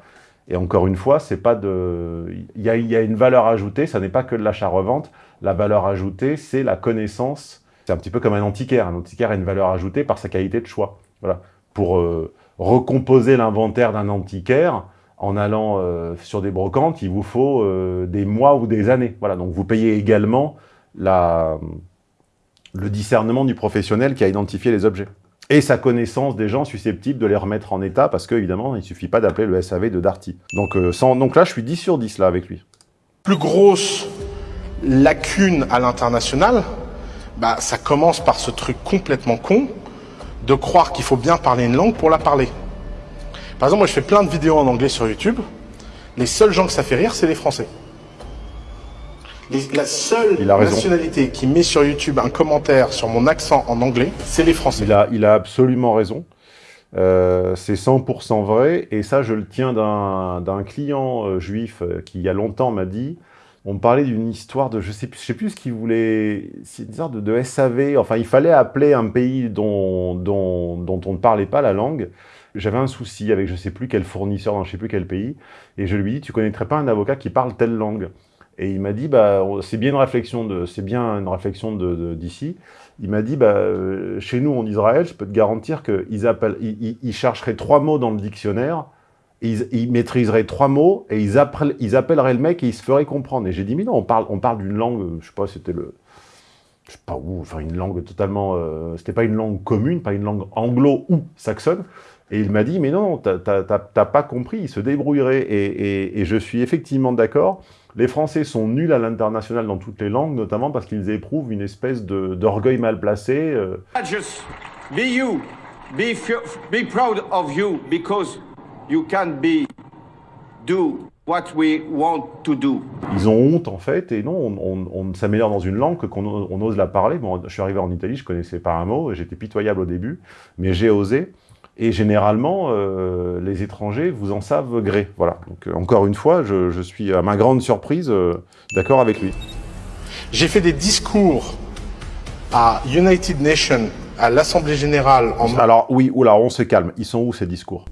Et encore une fois, c'est pas de, il y a, une valeur ajoutée. Ça n'est pas que de l'achat-revente. La valeur ajoutée, c'est la connaissance. C'est un petit peu comme un antiquaire. Un antiquaire a une valeur ajoutée par sa qualité de choix. Voilà. Pour euh, recomposer l'inventaire d'un antiquaire, en allant euh, sur des brocantes, il vous faut des mois ou des années. Voilà. Donc vous payez également la le discernement du professionnel qui a identifié les objets. Et sa connaissance des gens susceptibles de les remettre en état, parce qu'évidemment, il ne suffit pas d'appeler le SAV de Darty. Donc, euh, donc là, je suis 10 sur 10 là avec lui. Plus grosse lacune à l'international, bah, ça commence par ce truc complètement con de croire qu'il faut bien parler une langue pour la parler. Par exemple, moi, je fais plein de vidéos en anglais sur YouTube. Les seuls gens que ça fait rire, c'est les Français. Les, la seule nationalité qui met sur YouTube un commentaire sur mon accent en anglais, c'est les Français. Il a, il a absolument raison. Euh, c'est 100% vrai. Et ça, je le tiens d'un client euh, juif euh, qui, il y a longtemps, m'a dit on me parlait d'une histoire de, je sais, je sais plus ce qu'il voulait, c'est une histoire de, de, SAV, enfin il fallait appeler un pays dont, dont, dont on ne parlait pas la langue. J'avais un souci avec je sais plus quel fournisseur dans je sais plus quel pays, et je lui dit, tu connaîtrais pas un avocat qui parle telle langue? Et il m'a dit, bah, c'est bien une réflexion d'ici. Il m'a dit, bah, euh, chez nous en Israël, je peux te garantir qu'ils ils, ils, chercheraient trois mots dans le dictionnaire, ils, maîtriseraient trois mots et ils, appellent, ils appelleraient le mec et ils se feraient comprendre. Et j'ai dit, mais non, on parle, on parle d'une langue, je sais pas, c'était le, je sais pas où, enfin une langue totalement, euh, c'était pas une langue commune, pas une langue anglo ou saxonne. Et il m'a dit, mais non, t'as pas compris, il se débrouillerait. Et je suis effectivement d'accord. Les Français sont nuls à l'international dans toutes les langues, notamment parce qu'ils éprouvent une espèce d'orgueil mal placé. Euh. Just be you, be, be proud of you, because you can be, do what we want to do. Ils ont honte en fait, et non, on, on, on s'améliore dans une langue qu'on on ose la parler. Bon, je suis arrivé en Italie, je connaissais pas un mot, j'étais pitoyable au début, mais j'ai osé. Et généralement, euh, les étrangers vous en savent gré. Voilà. Donc, euh, encore une fois, je, je, suis, à ma grande surprise, euh, d'accord avec lui. J'ai fait des discours à United Nations, à l'Assemblée Générale. En... Alors, oui, oula, on se calme. Ils sont où ces discours?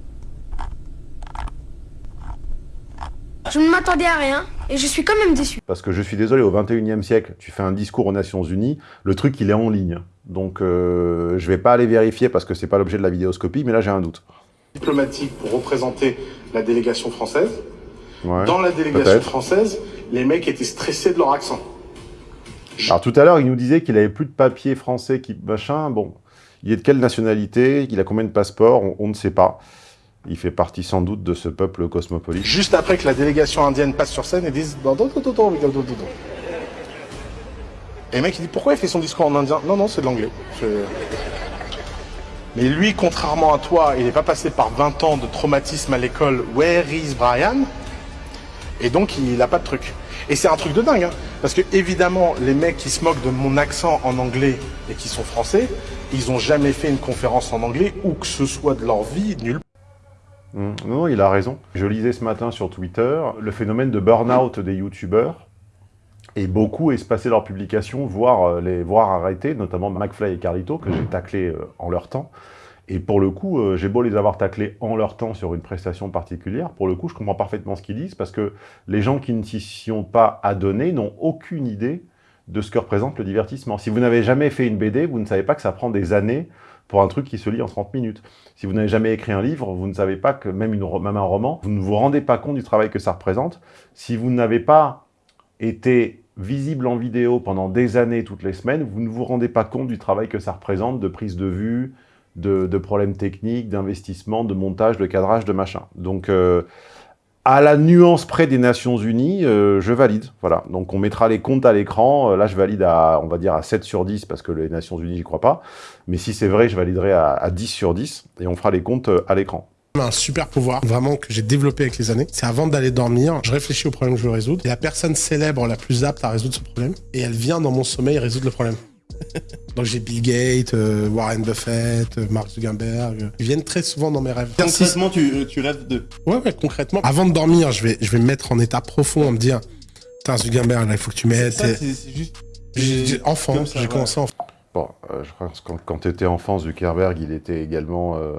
Je ne m'attendais à rien et je suis quand même déçu. Parce que je suis désolé, au 21e siècle, tu fais un discours aux Nations Unies, le truc il est en ligne. Donc euh, je vais pas aller vérifier parce que c'est pas l'objet de la vidéoscopie, mais là j'ai un doute. Diplomatique pour représenter la délégation française. Ouais, Dans la délégation française, les mecs étaient stressés de leur accent. Alors tout à l'heure, il nous disait qu'il avait plus de papier français qui machin. Bon, Il est de quelle nationalité? Il a combien de passeports? On, on ne sait pas. Il fait partie sans doute de ce peuple cosmopolite. Juste après que la délégation indienne passe sur scène et dise. Et le mec il dit pourquoi il fait son discours en indien? Non, non, c'est de l'anglais. Mais lui, contrairement à toi, il n'est pas passé par 20 ans de traumatisme à l'école. Where is Brian? Et donc il n'a pas de truc. Et c'est un truc de dingue, hein. parce que évidemment, les mecs qui se moquent de mon accent en anglais et qui sont français, ils ont jamais fait une conférence en anglais ou que ce soit de leur vie nulle Hmm, Non, non, il a raison. Je lisais ce matin sur Twitter le phénomène de burn-out des youtubeurs. Et beaucoup espacé leurs publications, voire euh, les voir arrêter, notamment McFly et Carlito, que j'ai taclé euh, en leur temps. Et pour le coup, euh, j'ai beau les avoir taclés en leur temps sur une prestation particulière, pour le coup, je comprends parfaitement ce qu'ils disent, parce que les gens qui ne s'y sont pas adonnés n'ont aucune idée de ce que représente le divertissement. Si vous n'avez jamais fait une BD, vous ne savez pas que ça prend des années pour un truc qui se lit en 30 minutes. Si vous n'avez jamais écrit un livre, vous ne savez pas que même, une, même un roman, vous ne vous rendez pas compte du travail que ça représente. Si vous n'avez pas été visible en vidéo pendant des années, toutes les semaines, vous ne vous rendez pas compte du travail que ça représente, de prise de vue, de, de problèmes techniques, d'investissement, de montage, de cadrage, de machin. Donc, euh, à la nuance près des Nations Unies, euh, je valide. Voilà. Donc, on mettra les comptes à l'écran. Euh, Là, je valide à, on va dire, à 7 sur 10, parce que les Nations Unies, j'y crois pas. Mais si c'est vrai, je validerai à, à 10 sur 10, et on fera les comptes euh, à l'écran. un super pouvoir, vraiment que j'ai développé avec les années. C'est avant d'aller dormir, je réfléchis au problème que je veux résoudre. Et la personne célèbre la plus apte à résoudre ce problème. Et elle vient dans mon sommeil résoudre le problème. Donc j'ai Bill Gates, euh, Warren Buffett, euh, Mark Zuckerberg. euh, Ils viennent très souvent dans mes rêves. Concrètement, tu, tu rêves de. Ouais, ouais, concrètement. Avant de dormir, je vais, je vais me mettre en état profond, à me dire, putain, Zuckerberg, là, il faut que tu m'aides. C'est juste. J'ai- Enfant, j'ai ouais. commencé enfant. Bon, euh, je pense que quand, quand tu étais enfant, Zuckerberg, il était également euh,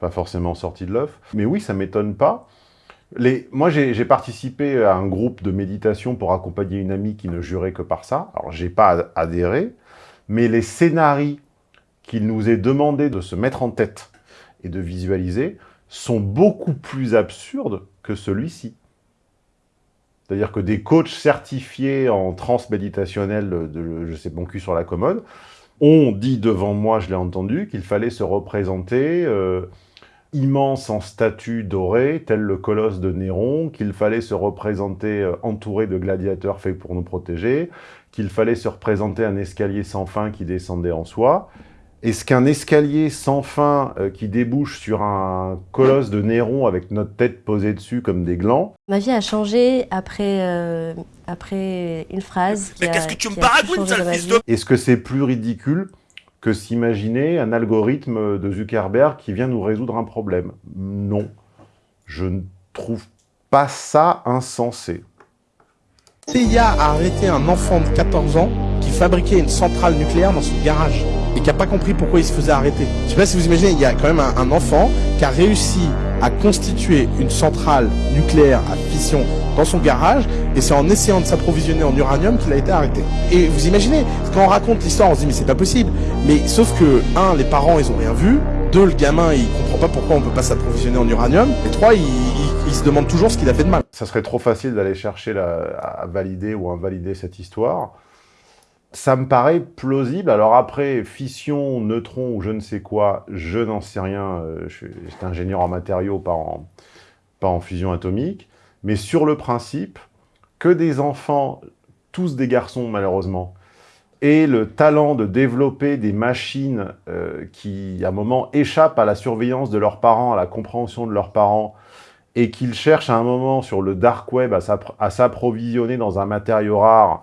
pas forcément sorti de l'œuf. Mais oui, ça m'étonne pas. Les... Moi, j'ai j'ai participé à un groupe de méditation pour accompagner une amie qui ne jurait que par ça. Alors, j'ai pas ad- adhéré, mais les scénarios qu'il nous est demandé de se mettre en tête et de visualiser sont beaucoup plus absurdes que celui-ci. C'est-à-dire que des coachs certifiés en de, de je sais mon cul sur la commode ont dit devant moi, je l'ai entendu, qu'il fallait se représenter euh, immense en statue dorée, tel le colosse de Néron, qu'il fallait se représenter euh, entouré de gladiateurs faits pour nous protéger, qu'il fallait se représenter un escalier sans fin qui descendait en soi. Est-ce qu'un escalier sans fin euh, qui débouche sur un colosse de Néron avec notre tête posée dessus comme des glands, Ma vie a changé après, euh, après une phrase. Mais qu'est-ce que tu me sale fils de- Est-ce que c'est plus ridicule que s'imaginer un algorithme de Zuckerberg qui vient nous résoudre un problème? Non. Je ne trouve pas ça insensé. CIA a arrêté un enfant de 14 ans qui fabriquait une centrale nucléaire dans son garage et qui a pas compris pourquoi il se faisait arrêter. Je sais pas si vous imaginez, il y a quand même un, un enfant qui a réussi à constituer une centrale nucléaire à fission dans son garage et c'est en essayant de s'approvisionner en uranium qu'il a été arrêté. Et vous imaginez, quand on raconte l'histoire, on se dit mais c'est pas possible. Mais sauf que, un, les parents ils ont rien vu, deux, le gamin il comprend pas pourquoi on peut pas s'approvisionner en uranium, et trois, il, il- il se demande toujours ce qu'il a fait de mal. Ça serait trop facile d'aller chercher à valider ou invalider cette histoire. Ça me paraît plausible. Alors après, fission, neutron ou je ne sais quoi, je n'en sais rien. euh, j'étais ingénieur en matériaux, pas en, fusion atomique. Mais sur le principe, que des enfants, tous des garçons malheureusement, aient le talent de développer des machines euh, qui, à un moment, échappent à la surveillance de leurs parents, à la compréhension de leurs parents, et qu'ils cherchent à un moment sur le dark web à s'appro- à s'approvisionner dans un matériau rare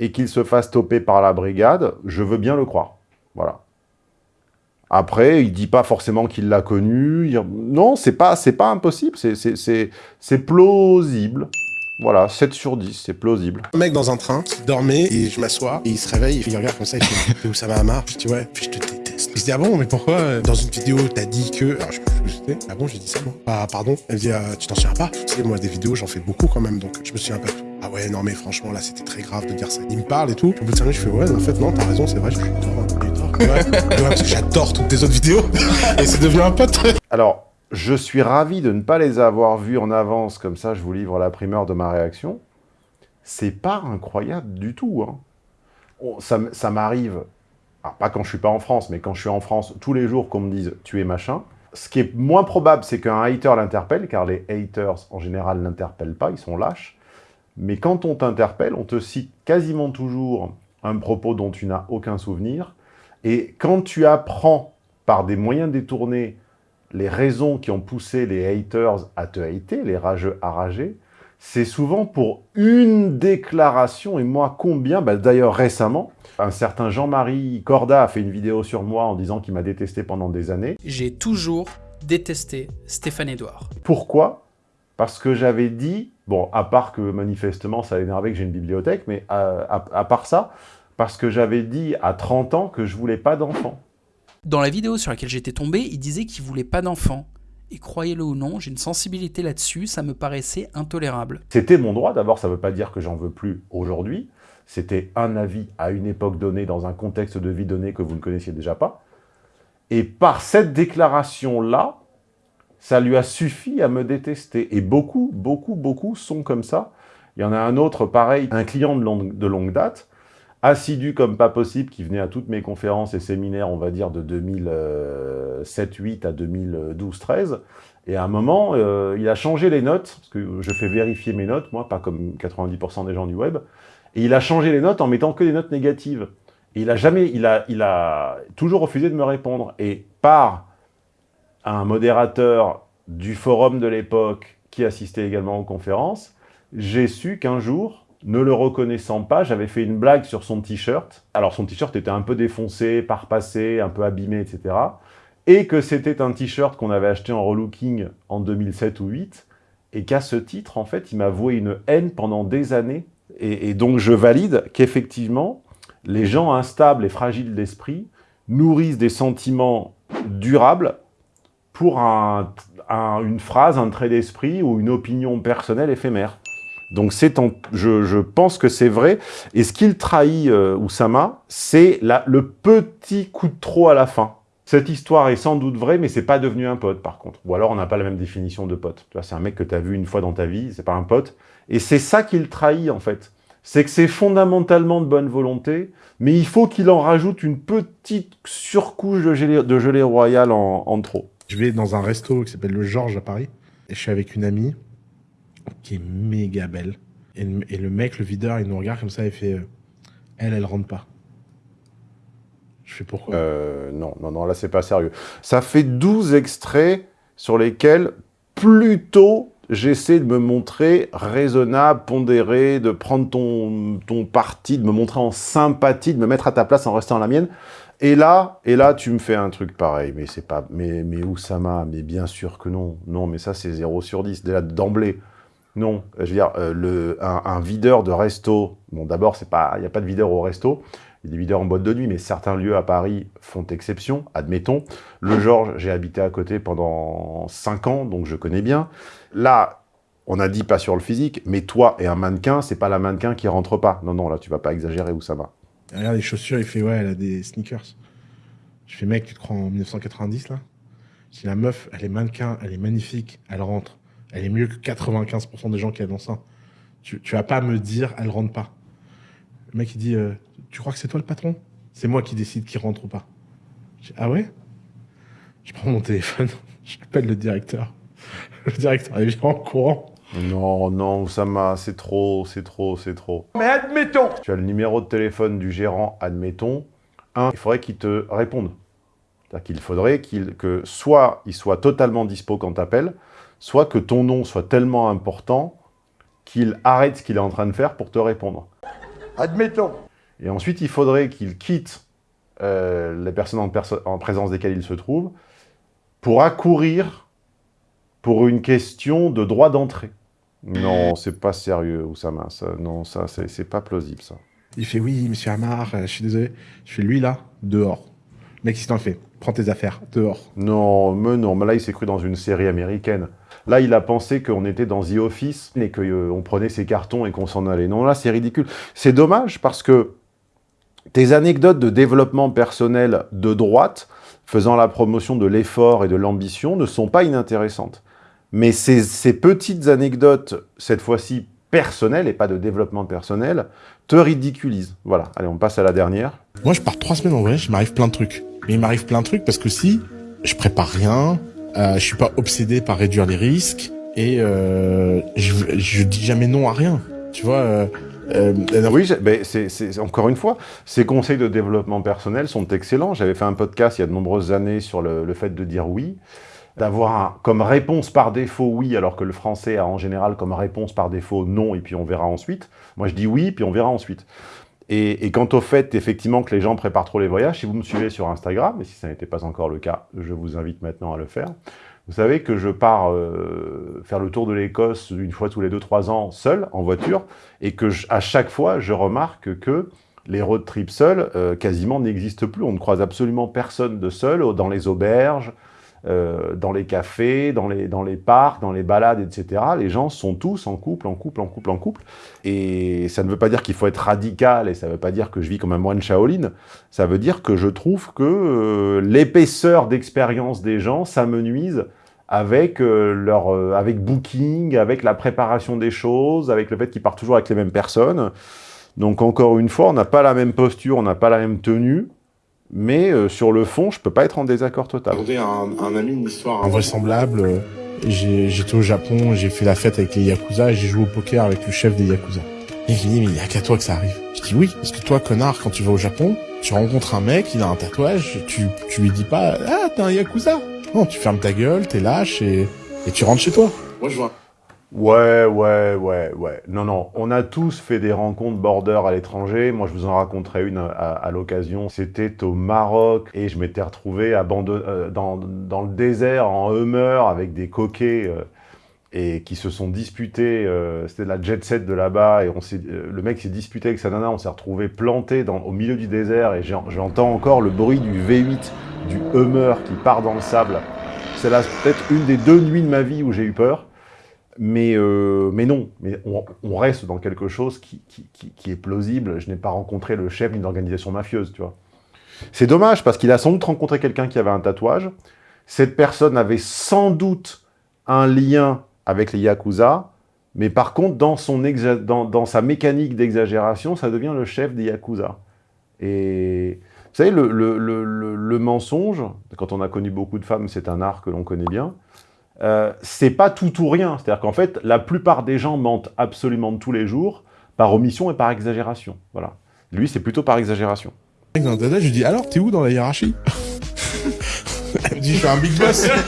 et qu'ils se fassent toper par la brigade, je veux bien le croire. Voilà. Après, il dit pas forcément qu'il l'a connu. il- Non, c'est pas, c'est pas impossible. c'est- c'est- C'est c'est plausible. Voilà, 7 sur 10, c'est plausible. Un mec dans un train qui dormait et je m'assois et il se réveille, il regarde comme ça, il fait où ça va Amar? Je dis ouais, puis je te se dit ah bon, mais pourquoi euh, dans une vidéo t'as dit que. Alors je c'était. Ah bon, j'ai dit ça moi. Ah pardon. Elle dit Ah, tu t'en souviens pas? Tu sais, moi des vidéos j'en fais beaucoup quand même donc je me souviens pas. tout. Ah ouais, non mais franchement là c'était très grave de dire ça. Il me parle et tout. Au bout de 5 minutes, je fais ouais, en fait non, t'as raison, c'est vrai, je suis tort. J'ai eu tort. Ouais, parce que j'adore toutes tes autres vidéos et c'est devenu un pote. Alors, je suis ravi de ne pas les avoir vus en avance, comme ça je vous livre la primeur de ma réaction. C'est pas incroyable du tout. hein. Ça ça m'arrive pas quand je suis pas en France, mais quand je suis en France, tous les jours qu'on me dise « tu es machin », ce qui est moins probable, c'est qu'un hater l'interpelle, car les haters, en général, n'interpellent pas, ils sont lâches. Mais quand on t'interpelle, on te cite quasiment toujours un propos dont tu n'as aucun souvenir. Et quand tu apprends par des moyens détournés les raisons qui ont poussé les haters à te hater, les rageux à rager, c'est souvent pour une déclaration, et moi combien bah, D'ailleurs récemment, un certain Jean-Marie Corda a fait une vidéo sur moi en disant qu'il m'a détesté pendant des années. J'ai toujours détesté Stéphane Edouard. Pourquoi? Parce que j'avais dit, bon, à part que manifestement ça énervé que j'ai une bibliothèque, mais à, à part ça, parce que j'avais dit à 30 ans que je voulais pas d'enfants. Dans la vidéo sur laquelle j'étais tombé, il disait qu'il voulait pas d'enfants. Et croyez-le ou non, j'ai une sensibilité là-dessus, ça me paraissait intolérable. C'était mon droit, d'abord ça ne veut pas dire que j'en veux plus aujourd'hui, c'était un avis à une époque donnée, dans un contexte de vie donné que vous ne connaissiez déjà pas. Et par cette déclaration-là, ça lui a suffi à me détester. Et beaucoup, beaucoup, beaucoup sont comme ça. Il y en a un autre, pareil, un client de longue, de longue date, assidu comme pas possible, qui venait à toutes mes conférences et séminaires, on va dire, de 2007-8 à 2012-13. Et à un moment, euh, il a changé les notes, parce que je fais vérifier mes notes, moi, pas comme 90% des gens du web, et il a changé les notes en mettant que des notes négatives. Et il a jamais, il a, il a toujours refusé de me répondre. Et par un modérateur du forum de l'époque, qui assistait également aux conférences, j'ai su qu'un jour, ne le reconnaissant pas, j'avais fait une blague sur son t-shirt. Alors son t-shirt était un peu défoncé, parpassé, un peu abîmé, etc. Et que c'était un t-shirt qu'on avait acheté en relooking en 2007 ou 2008, et qu'à ce titre, en fait, il m'a voué une haine pendant des années. Et, donc je valide qu'effectivement, les gens instables et fragiles d'esprit nourrissent des sentiments durables pour un, un, une phrase, un trait d'esprit ou une opinion personnelle éphémère. Donc en, je, je, pense que c'est vrai. Et ce qu'il trahit, euh, Oussama, c'est le petit coup de trop à la fin. Cette histoire est sans doute vraie, mais c'est pas devenu un pote, par contre. Ou alors, on n'a pas la même définition de pote. Tu c'est un mec que tu as vu une fois dans ta vie, c'est pas un pote. Et c'est ça qu'il trahit, en fait. C'est que c'est fondamentalement de bonne volonté, mais il faut qu'il en rajoute une petite surcouche de gelée, de gelée royale en, en trop. Je vais dans un resto qui s'appelle le Georges à Paris, et je suis avec une amie, qui est méga belle. Et, le mec, le videur, il nous regarde comme ça et fait euh, Elle, elle rentre pas. Je fais pourquoi? Euh, Non, non, non, là, c'est pas sérieux. Ça fait 12 extraits sur lesquels, plutôt, j'essaie de me montrer raisonnable, pondéré, de prendre ton, ton parti, de me montrer en sympathie, de me mettre à ta place en restant à la mienne. Et là, et là, tu me fais un truc pareil. Mais c'est pas... Mais, mais Oussama, mais bien sûr que non. Non, mais ça, c'est 0 sur 10, déjà d'emblée. Non, je veux dire, euh, un, videur de resto, bon d'abord, il n'y a pas de videur au resto, il y a des videurs en boîte de nuit, mais certains lieux à Paris font exception, admettons. Le Georges, j'ai habité à côté pendant 5 ans, donc je connais bien. Là, on a dit pas sur le physique, mais toi et un mannequin, c'est pas la mannequin qui rentre pas. Non, non, là, tu vas pas exagérer où ça va. Regarde les chaussures, il fait, ouais, elle a des sneakers. Je fais, mec, tu te crois en 1990, là? Si la meuf, elle est mannequin, elle est magnifique, elle rentre elle est mieux que 95% des gens qui annoncent ça. Tu, tu vas pas me dire, elle rentre pas. Le mec, il dit, euh, tu crois que c'est toi le patron? C'est moi qui décide qui rentre ou pas. Je dis, ah ouais? Je prends mon téléphone, j'appelle le directeur. Le directeur, vient en courant. Non, non, Oussama, c'est trop, c'est trop, c'est trop. Mais admettons Tu as le numéro de téléphone du gérant, admettons. Un, il faudrait qu'il te réponde. C'est-à-dire qu'il faudrait qu'il, que soit il soit totalement dispo quand t'appelles, soit que ton nom soit tellement important qu'il arrête ce qu'il est en train de faire pour te répondre. Admettons. Et ensuite, il faudrait qu'il quitte euh, les personnes en, perso en, présence desquelles il se trouve pour accourir pour une question de droit d'entrée. Non, c'est pas sérieux, Oussama. Ça, non, ça, c'est pas plausible, ça. Il fait, oui, monsieur Amar, euh, je suis désolé. Je fais, lui, là, dehors. Mec, si t'en fais, prends tes affaires, dehors. Non, mais non, mais là, il s'est cru dans une série américaine. Là, il a pensé qu'on était dans The Office et qu'on euh, prenait ses cartons et qu'on s'en allait. Non, là, c'est ridicule. C'est dommage parce que tes anecdotes de développement personnel de droite, faisant la promotion de l'effort et de l'ambition, ne sont pas inintéressantes. Mais ces, ces petites anecdotes, cette fois-ci personnel et pas de développement personnel te ridiculise. Voilà, allez, on passe à la dernière. Moi, je pars trois semaines en voyage, il m'arrive plein de trucs. Mais il m'arrive plein de trucs parce que si je prépare rien, euh, je suis pas obsédé par réduire les risques et euh, je, je dis jamais non à rien. Tu vois euh, euh, oui, ben, c'est encore une fois, ces conseils de développement personnel sont excellents. J'avais fait un podcast il y a de nombreuses années sur le, le fait de dire oui, d'avoir comme réponse par défaut oui, alors que le français a en général comme réponse par défaut non, et puis on verra ensuite. Moi, je dis oui, puis on verra ensuite. Et, et quant au fait, effectivement, que les gens préparent trop les voyages, si vous me suivez sur Instagram, et si ça n'était pas encore le cas, je vous invite maintenant à le faire. Vous savez que je pars euh, faire le tour de l'Écosse une fois tous les 2-3 ans seul, en voiture, et que je- à chaque fois, je remarque que les road trips seuls euh, quasiment n'existent plus. On ne croise absolument personne de seul dans les auberges, euh, dans les cafés, dans les, dans les parcs, dans les balades, etc. Les gens sont tous en couple, en couple, en couple, en couple. Et ça ne veut pas dire qu'il faut être radical, et ça ne veut pas dire que je vis comme un moine Shaolin. Ça veut dire que je trouve que euh, l'épaisseur d'expérience des gens s'amenuise avec, euh, leur, euh, avec Booking, avec la préparation des choses, avec le fait qu'ils partent toujours avec les mêmes personnes. Donc encore une fois, on n'a pas la même posture, on n'a pas la même tenue, mais euh, sur le fond, je peux pas être en désaccord total. raconté à un, un ami une histoire invraisemblable. Euh, j'ai- J'étais au Japon, j'ai fait la fête avec les Yakuza et j'ai joué au poker avec le chef des Yakuza. Et il me dit, mais il y a qu'à toi que ça arrive. Je dis oui, parce que toi, connard, quand tu vas au Japon, tu rencontres un mec, il a un tatouage, tu, tu lui dis pas, ah, t'es un Yakuza. Non, tu fermes ta gueule, t'es lâche et, et tu rentres chez toi. Moi, je vois. Ouais, ouais, ouais, ouais. Non, non, on a tous fait des rencontres border à l'étranger. Moi, je vous en raconterai une à, à l'occasion. C'était au Maroc et je m'étais retrouvé abandonné euh, dans, dans le désert en Hummer avec des coquets euh, et qui se sont disputés. euh, C'était la jet set de là-bas et on euh, le mec s'est disputé avec sa nana. On s'est retrouvé planté dans, au milieu du désert et j'entends encore le bruit du V8 du Hummer qui part dans le sable. C'est là peut-être une des deux nuits de ma vie où j'ai eu peur. Mais, euh, mais non, mais on, reste dans quelque chose qui, qui, qui- est plausible. Je n'ai pas rencontré le chef d'une organisation mafieuse, tu vois. C'est dommage parce qu'il a sans doute rencontré quelqu'un qui avait un tatouage. Cette personne avait sans doute un lien avec les Yakuza, mais par contre, dans, son dans, dans sa mécanique d'exagération, ça devient le chef des Yakuza. Et vous savez, le- le- le- le mensonge, quand on a connu beaucoup de femmes, c'est un art que l'on connaît bien. Euh, c'est pas tout ou rien. C'est-à-dire qu'en fait, la plupart des gens mentent absolument tous les jours, par omission et par exagération. Voilà. Lui, c'est plutôt par exagération. Dans le dada, je lui dis, alors, t'es où dans la hiérarchie Elle me dit, je suis un big boss.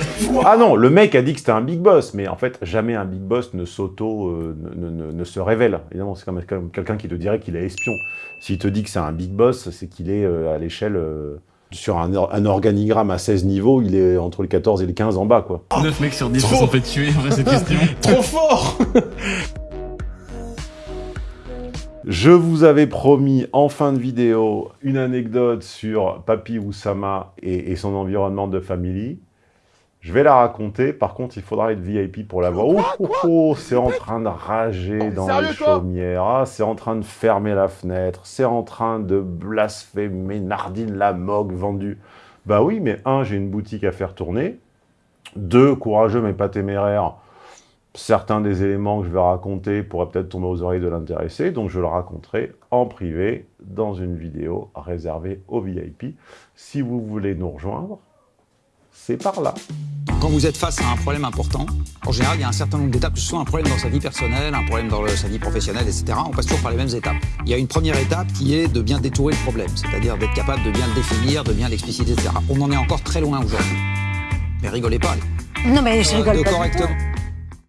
Ah non, le mec a dit que c'était un big boss, mais en fait, jamais un big boss ne s'auto, euh, ne, ne- ne- ne se révèle. Évidemment, c'est comme, quelqu'un qui te dirait qu'il est espion. S'il te dit que c'est un big boss, c'est qu'il est euh, à l'échelle, euh, sur un, or- un organigramme à 16 niveaux, il est entre le 14 et le 15 en bas, quoi. 9 mecs sur 10 se sont fait tuer après cette question. Trop fort Je vous avais promis en fin de vidéo une anecdote sur Papy Oussama et, et son environnement de family. Je vais la raconter, par contre il faudra être VIP pour la voir. Oh, oh, oh, c'est en train de rager dans les chaumières, Ah, c'est en train de fermer la fenêtre, c'est en train de blasphémer Nardine la mogue vendue. Bah oui, mais un, j'ai une boutique à faire tourner. Deux, courageux mais pas téméraire. Certains des éléments que je vais raconter pourraient peut-être tomber aux oreilles de l'intéressé, donc je le raconterai en privé dans une vidéo réservée aux VIP. Si vous voulez nous rejoindre, c'est par là. Quand vous êtes face à un problème important, en général, il y a un certain nombre d'étapes, que ce soit un problème dans sa vie personnelle, un problème dans le- sa vie professionnelle, etc. On passe toujours par les mêmes étapes. Il y a une première étape qui est de bien détourer le problème, c'est-à-dire d'être capable de bien le définir, de bien l'expliciter, etc. On en est encore très loin aujourd'hui. Mais rigolez pas. Non, mais je Euh, rigole de pas du correctement. tout.